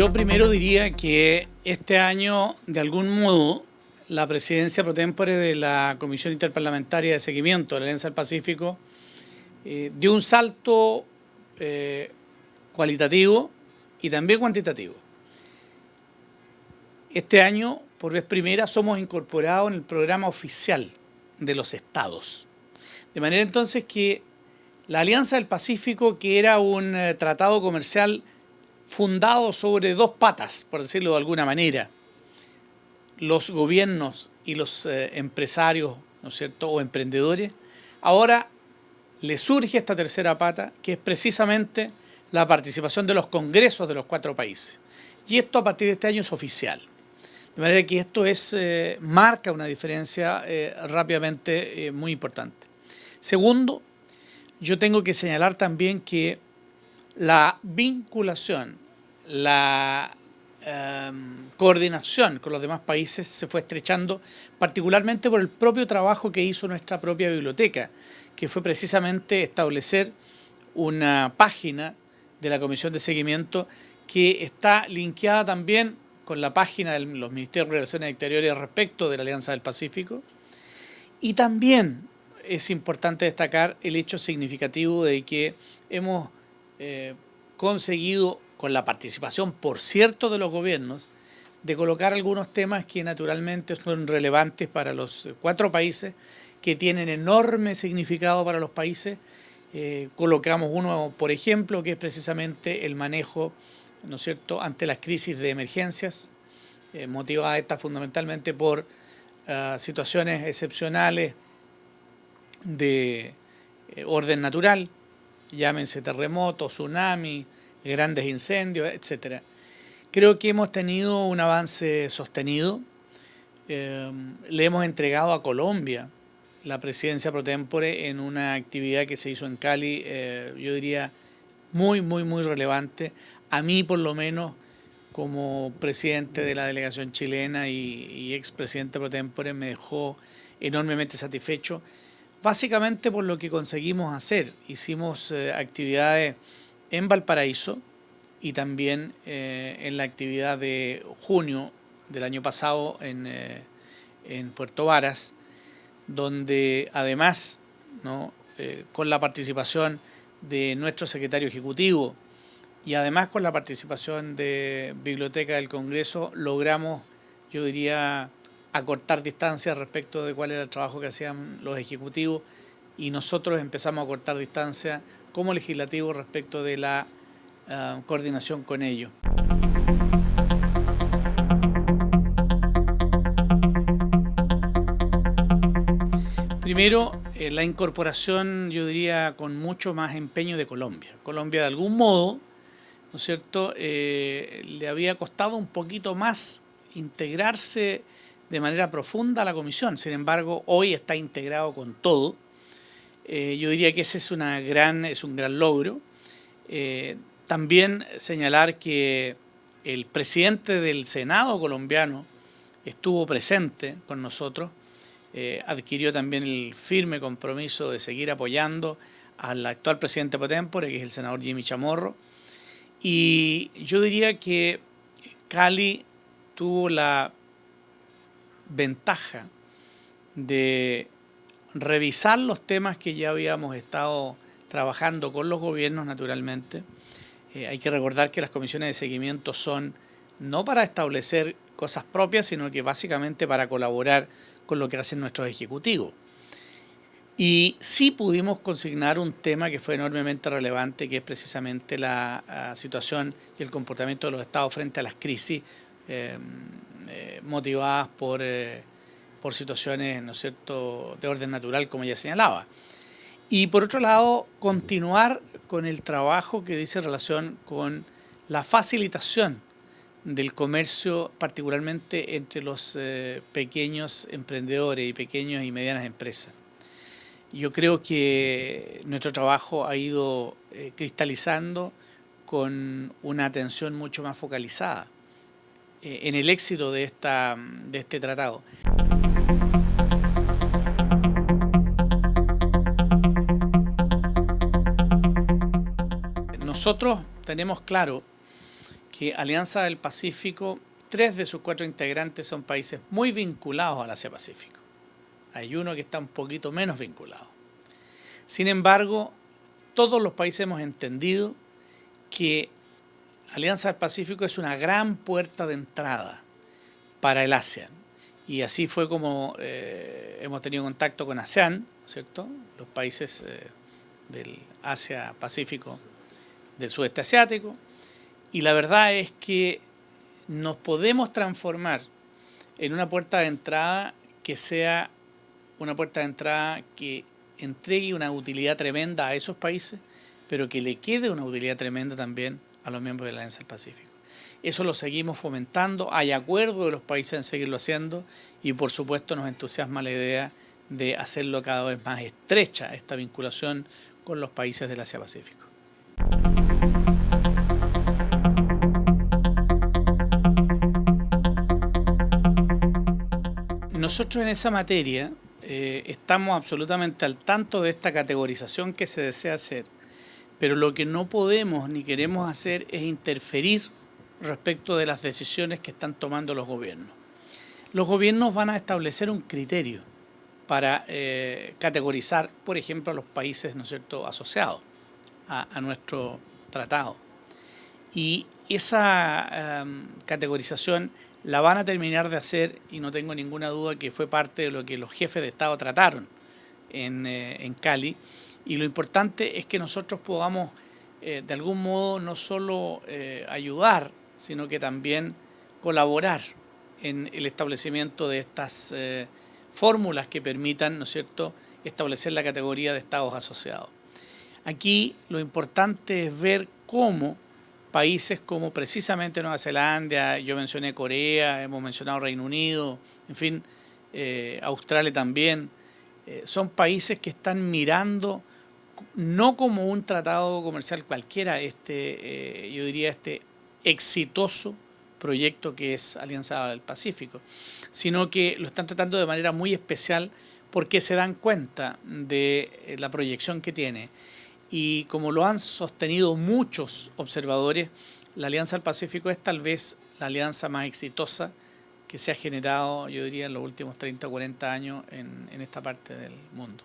Yo primero diría que este año, de algún modo, la presidencia pro tempore de la Comisión Interparlamentaria de Seguimiento de la Alianza del Pacífico eh, dio un salto eh, cualitativo y también cuantitativo. Este año, por vez primera, somos incorporados en el programa oficial de los estados. De manera entonces que la Alianza del Pacífico, que era un eh, tratado comercial fundado sobre dos patas, por decirlo de alguna manera, los gobiernos y los eh, empresarios, ¿no es cierto?, o emprendedores, ahora le surge esta tercera pata, que es precisamente la participación de los congresos de los cuatro países. Y esto a partir de este año es oficial. De manera que esto es, eh, marca una diferencia eh, rápidamente muy importante. Segundo, yo tengo que señalar también que la vinculación, la Em, coordinación con los demás países se fue estrechando, particularmente por el propio trabajo que hizo nuestra propia biblioteca, que fue precisamente establecer una página de la Comisión de Seguimiento que está linkeada también con la página de los Ministerios de Relaciones Exteriores respecto de la Alianza del Pacífico. Y también es importante destacar el hecho significativo de que hemos eh, conseguido con la participación, por cierto, de los gobiernos, de colocar algunos temas que naturalmente son relevantes para los cuatro países, que tienen enorme significado para los países. Eh, colocamos uno, por ejemplo, que es precisamente el manejo, ¿no es cierto?, ante las crisis de emergencias, eh, motivada esta fundamentalmente por ah, situaciones excepcionales de eh, orden natural, llámense terremotos, tsunamis, grandes incendios, etcétera. Creo que hemos tenido un avance sostenido. Eh, le hemos entregado a Colombia la presidencia pro tempore en una actividad que se hizo en Cali, eh, yo diría muy, muy, muy relevante. A mí, por lo menos, como presidente de la delegación chilena y, ex expresidente pro tempore, me dejó enormemente satisfecho, básicamente por lo que conseguimos hacer. Hicimos eh, actividades en Valparaíso y también eh, en la actividad de junio del año pasado en, eh, en Puerto Varas, donde además, ¿no? Eh, con la participación de nuestro secretario ejecutivo y además con la participación de Biblioteca del Congreso, logramos, yo diría, acortar distancias respecto de cuál era el trabajo que hacían los ejecutivos y nosotros empezamos a cortar distancia como legislativo respecto de la ah, coordinación con ello. Primero, eh, la incorporación, yo diría, con mucho más empeño de Colombia. Colombia, de algún modo, ¿no es cierto?, eh, le había costado un poquito más integrarse de manera profunda a la comisión. Sin embargo, hoy está integrado con todo, eh, yo diría que ese es, una gran, es un gran logro. Eh, también señalar que el presidente del Senado colombiano estuvo presente con nosotros, eh, adquirió también el firme compromiso de seguir apoyando al actual presidente Potempore, que es el senador Jimmy Chamorro. Y yo diría que Cali tuvo la ventaja de revisar los temas que ya habíamos estado trabajando con los gobiernos naturalmente. Eh, hay que recordar que las comisiones de seguimiento son no para establecer cosas propias, sino que básicamente para colaborar con lo que hacen nuestros ejecutivos. Y sí pudimos consignar un tema que fue enormemente relevante, que es precisamente la, situación y el comportamiento de los estados frente a las crisis eh, eh, motivadas por por situaciones, ¿no es cierto?, de orden natural, como ya señalaba. Y por otro lado, continuar con el trabajo que dice relación con la facilitación del comercio, particularmente entre los eh, pequeños emprendedores y pequeñas y medianas empresas. Yo creo que nuestro trabajo ha ido eh, cristalizando con una atención mucho más focalizada eh, en el éxito de, esta, de este tratado. Nosotros tenemos claro que Alianza del Pacífico, tres de sus cuatro integrantes son países muy vinculados al Asia-Pacífico. Hay uno que está un poquito menos vinculado. Sin embargo, todos los países hemos entendido que Alianza del Pacífico es una gran puerta de entrada para el ASEAN. Y así fue como eh, hemos tenido contacto con ASEAN, ¿cierto? Los países eh, del Asia-Pacífico del sudeste asiático. Y la verdad es que nos podemos transformar en una puerta de entrada que sea una puerta de entrada que entregue una utilidad tremenda a esos países, pero que le quede una utilidad tremenda también a los miembros de la Alianza del Pacífico. Eso lo seguimos fomentando, hay acuerdo de los países en seguirlo haciendo y por supuesto nos entusiasma la idea de hacerlo cada vez más estrecha esta vinculación con los países del Asia-Pacífico. Nosotros en esa materia eh, estamos absolutamente al tanto de esta categorización que se desea hacer, pero lo que no podemos ni queremos hacer es interferir respecto de las decisiones que están tomando los gobiernos. Los gobiernos van a establecer un criterio para eh, categorizar, por ejemplo, a los países ¿no cierto? asociados a, nuestro tratado. Y esa em, categorización la van a terminar de hacer y no tengo ninguna duda que fue parte de lo que los jefes de Estado trataron en, eh, Cali. Y lo importante es que nosotros podamos eh, de algún modo no solo eh, ayudar, sino que también colaborar en el establecimiento de estas fórmulas que permitan, ¿no es cierto?, establecer la categoría de estados asociados. Aquí lo importante es ver cómo países como precisamente Nueva Zelanda, yo mencioné Corea, hemos mencionado Reino Unido, en fin, eh, Australia también, eh, son países que están mirando no como un tratado comercial cualquiera, este, eh, yo diría este exitoso proyecto que es Alianza del Pacífico, sino que lo están tratando de manera muy especial porque se dan cuenta de la proyección que tiene y como lo han sostenido muchos observadores, la Alianza del Pacífico es tal vez la alianza más exitosa que se ha generado, yo diría, en los últimos 30 o 40 años en, en esta parte del mundo.